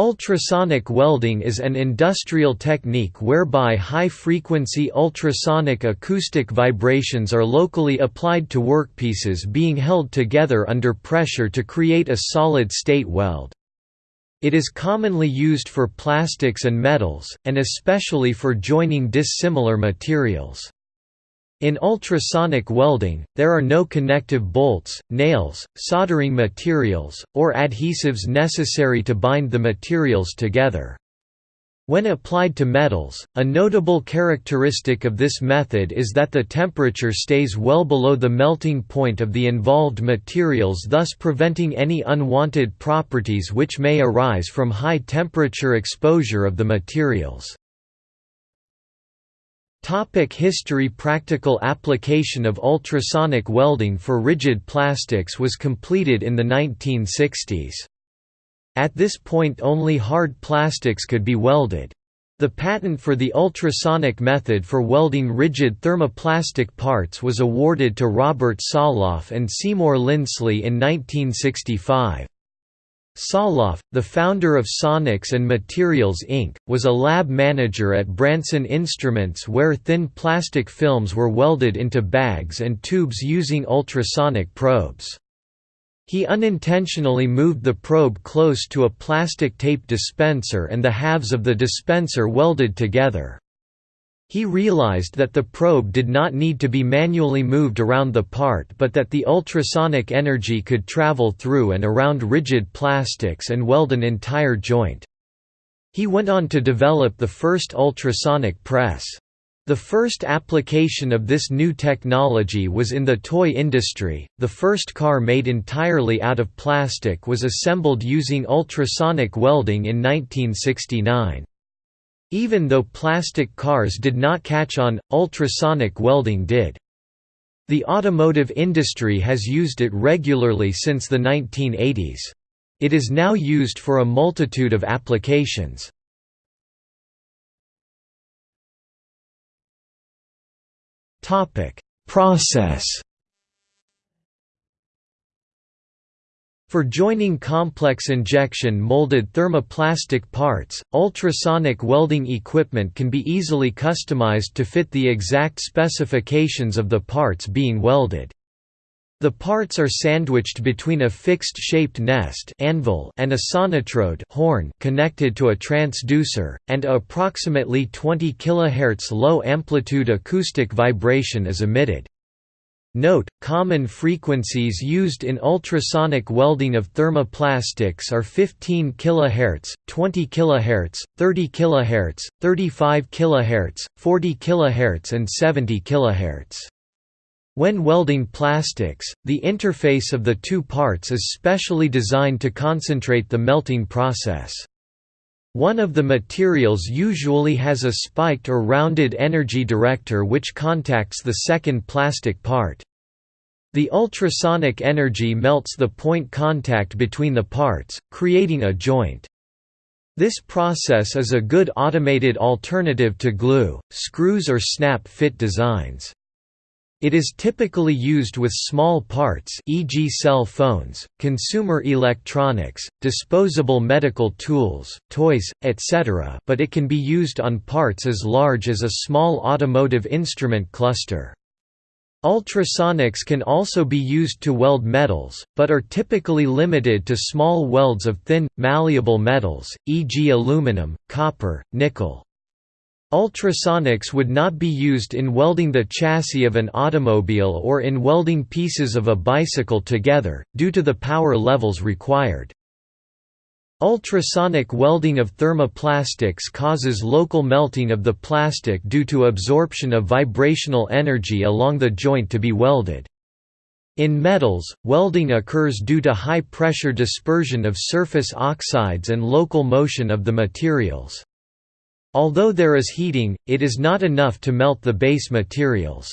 Ultrasonic welding is an industrial technique whereby high-frequency ultrasonic acoustic vibrations are locally applied to workpieces being held together under pressure to create a solid-state weld. It is commonly used for plastics and metals, and especially for joining dissimilar materials. In ultrasonic welding, there are no connective bolts, nails, soldering materials, or adhesives necessary to bind the materials together. When applied to metals, a notable characteristic of this method is that the temperature stays well below the melting point of the involved materials thus preventing any unwanted properties which may arise from high temperature exposure of the materials. Topic history Practical application of ultrasonic welding for rigid plastics was completed in the 1960s. At this point only hard plastics could be welded. The patent for the ultrasonic method for welding rigid thermoplastic parts was awarded to Robert Soloff and Seymour Linsley in 1965. Soloff, the founder of Sonics and Materials Inc., was a lab manager at Branson Instruments where thin plastic films were welded into bags and tubes using ultrasonic probes. He unintentionally moved the probe close to a plastic tape dispenser and the halves of the dispenser welded together. He realized that the probe did not need to be manually moved around the part but that the ultrasonic energy could travel through and around rigid plastics and weld an entire joint. He went on to develop the first ultrasonic press. The first application of this new technology was in the toy industry. The first car made entirely out of plastic was assembled using ultrasonic welding in 1969. Even though plastic cars did not catch on, ultrasonic welding did. The automotive industry has used it regularly since the 1980s. It is now used for a multitude of applications. Process For joining complex injection molded thermoplastic parts, ultrasonic welding equipment can be easily customized to fit the exact specifications of the parts being welded. The parts are sandwiched between a fixed-shaped nest anvil and a sonotrode horn connected to a transducer, and approximately 20 kHz low-amplitude acoustic vibration is emitted. Note, common frequencies used in ultrasonic welding of thermoplastics are 15 kHz, 20 kHz, 30 kHz, 35 kHz, 40 kHz and 70 kHz. When welding plastics, the interface of the two parts is specially designed to concentrate the melting process. One of the materials usually has a spiked or rounded energy director which contacts the second plastic part. The ultrasonic energy melts the point contact between the parts, creating a joint. This process is a good automated alternative to glue, screws or snap-fit designs. It is typically used with small parts e.g. cell phones, consumer electronics, disposable medical tools, toys, etc. but it can be used on parts as large as a small automotive instrument cluster. Ultrasonics can also be used to weld metals, but are typically limited to small welds of thin, malleable metals, e.g. aluminum, copper, nickel. Ultrasonics would not be used in welding the chassis of an automobile or in welding pieces of a bicycle together, due to the power levels required. Ultrasonic welding of thermoplastics causes local melting of the plastic due to absorption of vibrational energy along the joint to be welded. In metals, welding occurs due to high-pressure dispersion of surface oxides and local motion of the materials. Although there is heating, it is not enough to melt the base materials.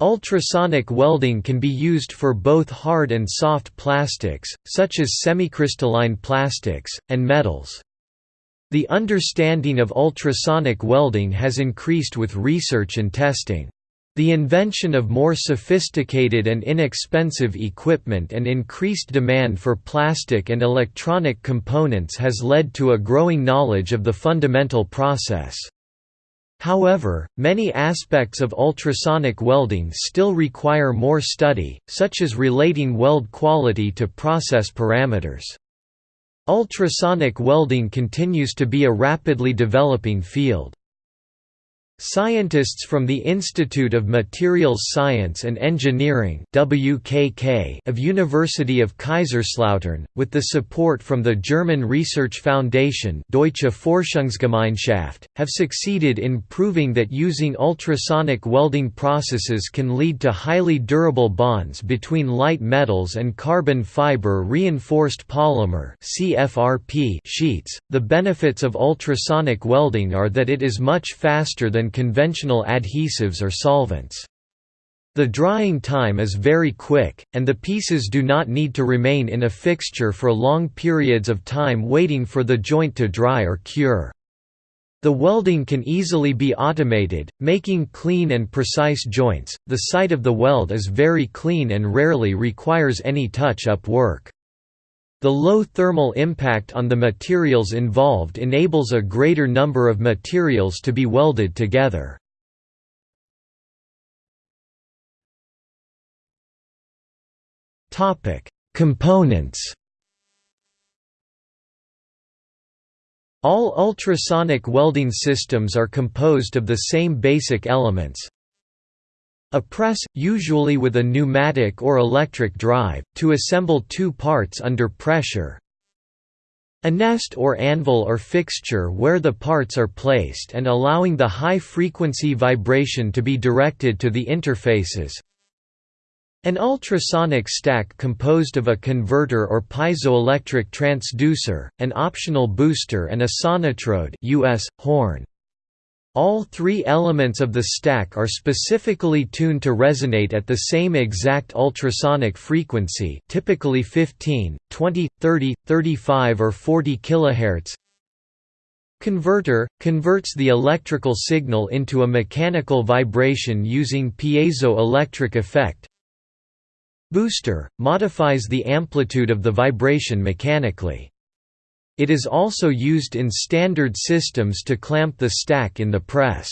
Ultrasonic welding can be used for both hard and soft plastics, such as semicrystalline plastics, and metals. The understanding of ultrasonic welding has increased with research and testing. The invention of more sophisticated and inexpensive equipment and increased demand for plastic and electronic components has led to a growing knowledge of the fundamental process. However, many aspects of ultrasonic welding still require more study, such as relating weld quality to process parameters. Ultrasonic welding continues to be a rapidly developing field. Scientists from the Institute of Materials Science and Engineering WKK of University of Kaiserslautern, with the support from the German Research Foundation Deutsche Forschungsgemeinschaft, have succeeded in proving that using ultrasonic welding processes can lead to highly durable bonds between light metals and carbon fiber reinforced polymer sheets. The benefits of ultrasonic welding are that it is much faster than than conventional adhesives or solvents. The drying time is very quick, and the pieces do not need to remain in a fixture for long periods of time waiting for the joint to dry or cure. The welding can easily be automated, making clean and precise joints. The site of the weld is very clean and rarely requires any touch-up work. The low thermal impact on the materials involved enables a greater number of materials to be welded together. Components All ultrasonic welding systems are composed of the same basic elements, a press, usually with a pneumatic or electric drive, to assemble two parts under pressure. A nest or anvil or fixture where the parts are placed and allowing the high-frequency vibration to be directed to the interfaces. An ultrasonic stack composed of a converter or piezoelectric transducer, an optional booster and a sonotrode US, horn. All three elements of the stack are specifically tuned to resonate at the same exact ultrasonic frequency typically 15, 20, 30, 35 or 40 kHz. Converter – converts the electrical signal into a mechanical vibration using piezoelectric effect Booster – modifies the amplitude of the vibration mechanically. It is also used in standard systems to clamp the stack in the press.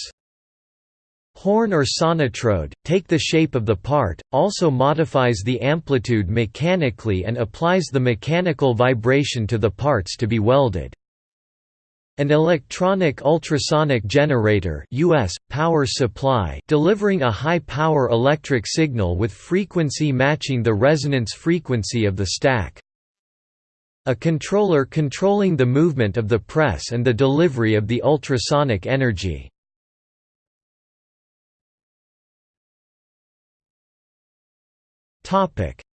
Horn or sonotrode, take the shape of the part, also modifies the amplitude mechanically and applies the mechanical vibration to the parts to be welded. An electronic ultrasonic generator US, power supply delivering a high-power electric signal with frequency matching the resonance frequency of the stack. A controller controlling the movement of the press and the delivery of the ultrasonic energy.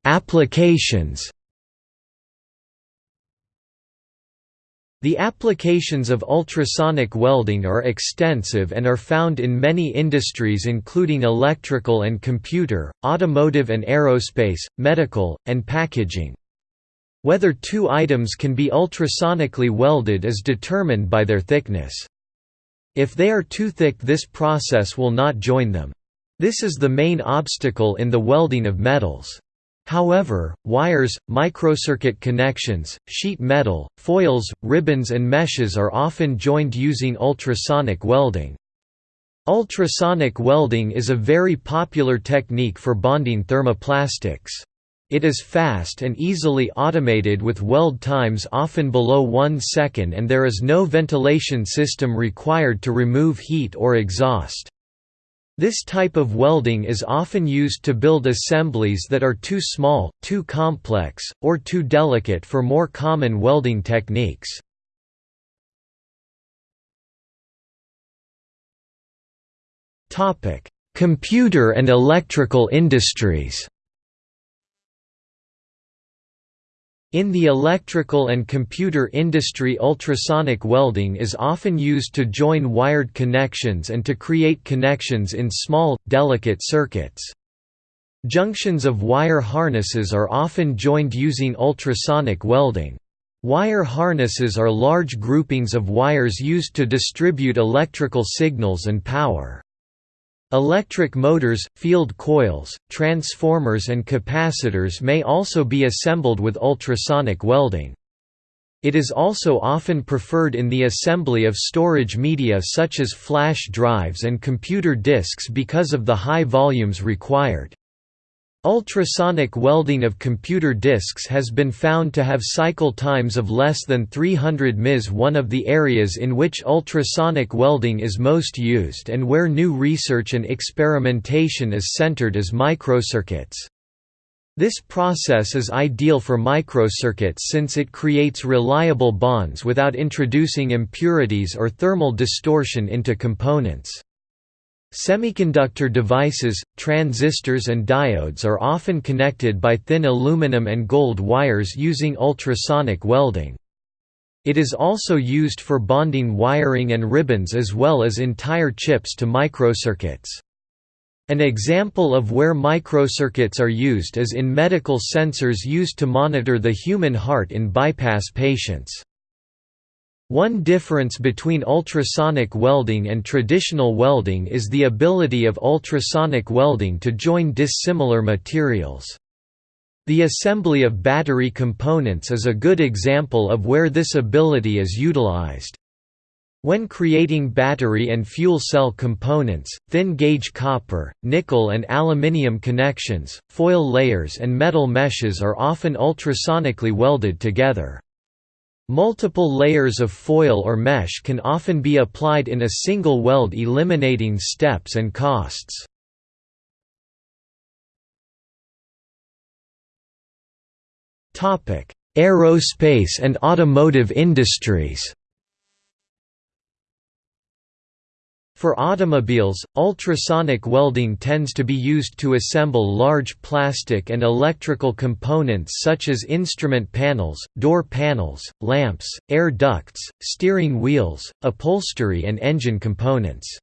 Applications The applications of ultrasonic welding are extensive and are found in many industries including electrical and computer, automotive and aerospace, medical, and packaging. Whether two items can be ultrasonically welded is determined by their thickness. If they are too thick this process will not join them. This is the main obstacle in the welding of metals. However, wires, microcircuit connections, sheet metal, foils, ribbons and meshes are often joined using ultrasonic welding. Ultrasonic welding is a very popular technique for bonding thermoplastics. It is fast and easily automated with weld times often below 1 second and there is no ventilation system required to remove heat or exhaust. This type of welding is often used to build assemblies that are too small, too complex, or too delicate for more common welding techniques. Computer and electrical industries In the electrical and computer industry ultrasonic welding is often used to join wired connections and to create connections in small, delicate circuits. Junctions of wire harnesses are often joined using ultrasonic welding. Wire harnesses are large groupings of wires used to distribute electrical signals and power. Electric motors, field coils, transformers and capacitors may also be assembled with ultrasonic welding. It is also often preferred in the assembly of storage media such as flash drives and computer disks because of the high volumes required. Ultrasonic welding of computer disks has been found to have cycle times of less than 300 ms. One of the areas in which ultrasonic welding is most used and where new research and experimentation is centered is microcircuits. This process is ideal for microcircuits since it creates reliable bonds without introducing impurities or thermal distortion into components. Semiconductor devices, transistors and diodes are often connected by thin aluminum and gold wires using ultrasonic welding. It is also used for bonding wiring and ribbons as well as entire chips to microcircuits. An example of where microcircuits are used is in medical sensors used to monitor the human heart in bypass patients. One difference between ultrasonic welding and traditional welding is the ability of ultrasonic welding to join dissimilar materials. The assembly of battery components is a good example of where this ability is utilized. When creating battery and fuel cell components, thin-gauge copper, nickel and aluminium connections, foil layers and metal meshes are often ultrasonically welded together. Multiple layers of foil or mesh can often be applied in a single weld eliminating steps and costs. Aerospace and automotive industries For automobiles, ultrasonic welding tends to be used to assemble large plastic and electrical components such as instrument panels, door panels, lamps, air ducts, steering wheels, upholstery and engine components.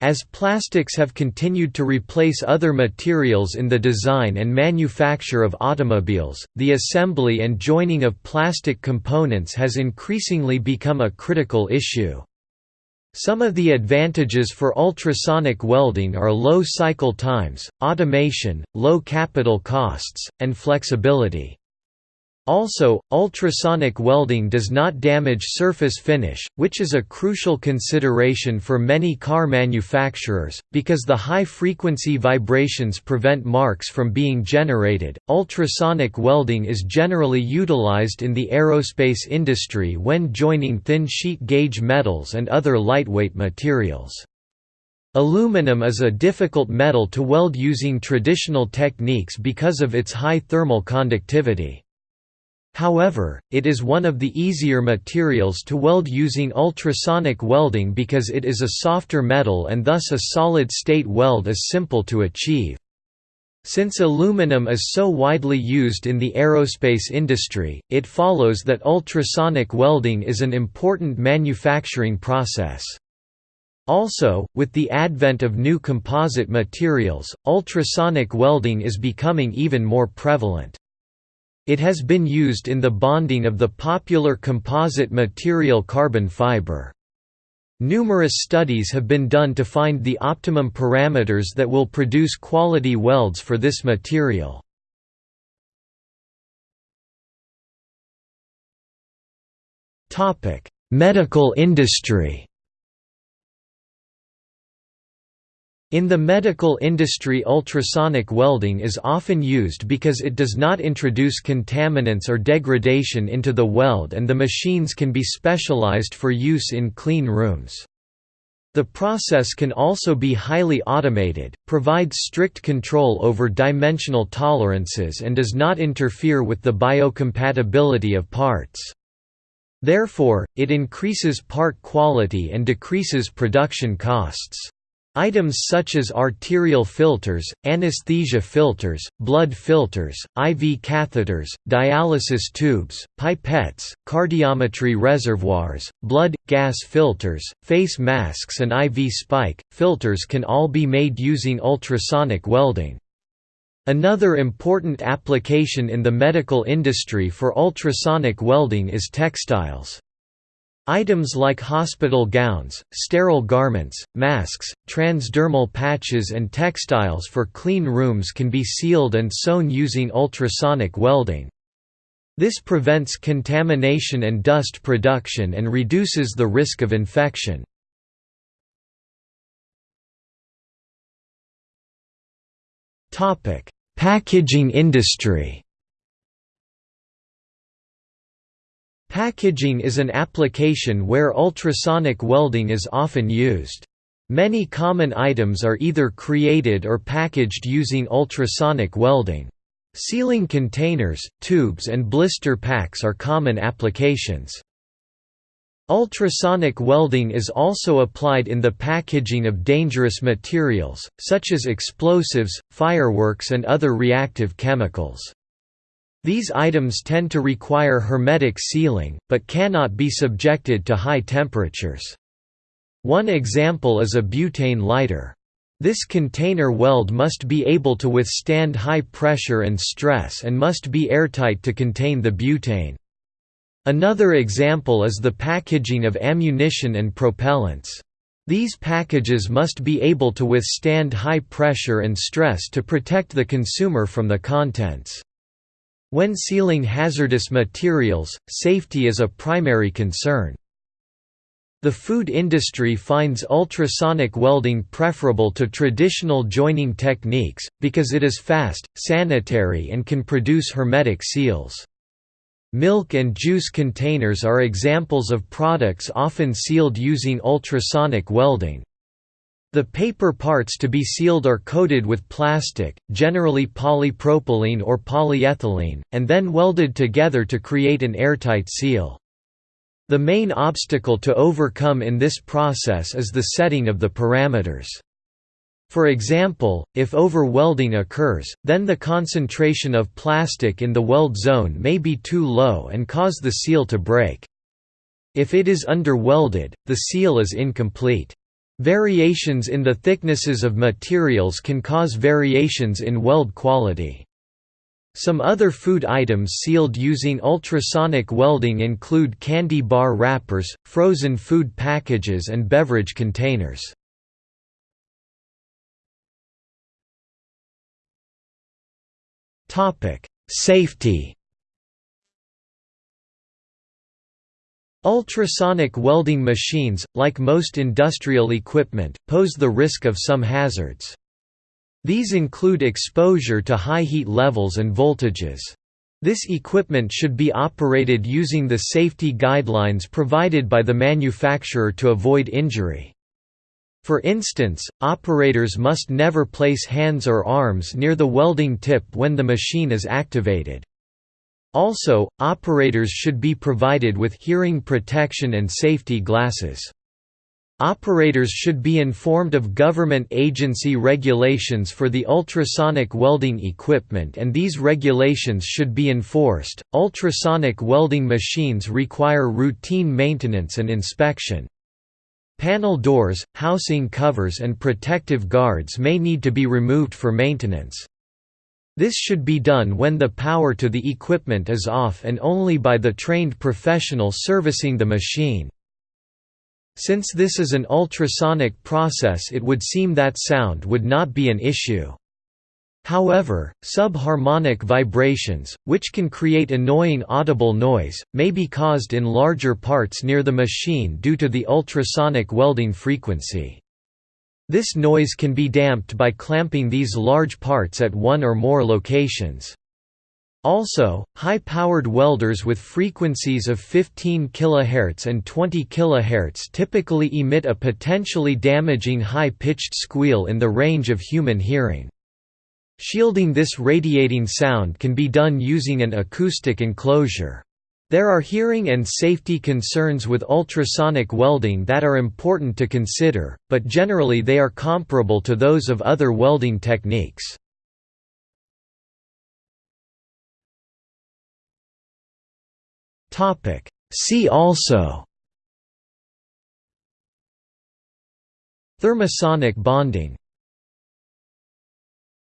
As plastics have continued to replace other materials in the design and manufacture of automobiles, the assembly and joining of plastic components has increasingly become a critical issue. Some of the advantages for ultrasonic welding are low cycle times, automation, low capital costs, and flexibility. Also, ultrasonic welding does not damage surface finish, which is a crucial consideration for many car manufacturers, because the high frequency vibrations prevent marks from being generated. Ultrasonic welding is generally utilized in the aerospace industry when joining thin sheet gauge metals and other lightweight materials. Aluminum is a difficult metal to weld using traditional techniques because of its high thermal conductivity. However, it is one of the easier materials to weld using ultrasonic welding because it is a softer metal and thus a solid-state weld is simple to achieve. Since aluminum is so widely used in the aerospace industry, it follows that ultrasonic welding is an important manufacturing process. Also, with the advent of new composite materials, ultrasonic welding is becoming even more prevalent. It has been used in the bonding of the popular composite material carbon fiber. Numerous studies have been done to find the optimum parameters that will produce quality welds for this material. Medical industry In the medical industry ultrasonic welding is often used because it does not introduce contaminants or degradation into the weld and the machines can be specialized for use in clean rooms. The process can also be highly automated, provides strict control over dimensional tolerances and does not interfere with the biocompatibility of parts. Therefore, it increases part quality and decreases production costs. Items such as arterial filters, anesthesia filters, blood filters, IV catheters, dialysis tubes, pipettes, cardiotomy reservoirs, blood, gas filters, face masks and IV spike, filters can all be made using ultrasonic welding. Another important application in the medical industry for ultrasonic welding is textiles. Items like hospital gowns, sterile garments, masks, transdermal patches and textiles for clean rooms can be sealed and sewn using ultrasonic welding. This prevents contamination and dust production and reduces the risk of infection. Packaging industry Packaging is an application where ultrasonic welding is often used. Many common items are either created or packaged using ultrasonic welding. Sealing containers, tubes and blister packs are common applications. Ultrasonic welding is also applied in the packaging of dangerous materials, such as explosives, fireworks and other reactive chemicals. These items tend to require hermetic sealing, but cannot be subjected to high temperatures. One example is a butane lighter. This container weld must be able to withstand high pressure and stress and must be airtight to contain the butane. Another example is the packaging of ammunition and propellants. These packages must be able to withstand high pressure and stress to protect the consumer from the contents. When sealing hazardous materials, safety is a primary concern. The food industry finds ultrasonic welding preferable to traditional joining techniques, because it is fast, sanitary and can produce hermetic seals. Milk and juice containers are examples of products often sealed using ultrasonic welding. The paper parts to be sealed are coated with plastic, generally polypropylene or polyethylene, and then welded together to create an airtight seal. The main obstacle to overcome in this process is the setting of the parameters. For example, if over-welding occurs, then the concentration of plastic in the weld zone may be too low and cause the seal to break. If it is under-welded, the seal is incomplete. Variations in the thicknesses of materials can cause variations in weld quality. Some other food items sealed using ultrasonic welding include candy bar wrappers, frozen food packages and beverage containers. Safety Ultrasonic welding machines, like most industrial equipment, pose the risk of some hazards. These include exposure to high heat levels and voltages. This equipment should be operated using the safety guidelines provided by the manufacturer to avoid injury. For instance, operators must never place hands or arms near the welding tip when the machine is activated. Also, operators should be provided with hearing protection and safety glasses. Operators should be informed of government agency regulations for the ultrasonic welding equipment and these regulations should be enforced. Ultrasonic welding machines require routine maintenance and inspection. Panel doors, housing covers and protective guards may need to be removed for maintenance. This should be done when the power to the equipment is off and only by the trained professional servicing the machine. Since this is an ultrasonic process it would seem that sound would not be an issue. However, subharmonic vibrations, which can create annoying audible noise, may be caused in larger parts near the machine due to the ultrasonic welding frequency. This noise can be damped by clamping these large parts at one or more locations. Also, high-powered welders with frequencies of 15 kHz and 20 kHz typically emit a potentially damaging high-pitched squeal in the range of human hearing. Shielding this radiating sound can be done using an acoustic enclosure. There are hearing and safety concerns with ultrasonic welding that are important to consider, but generally they are comparable to those of other welding techniques. See also Thermosonic bonding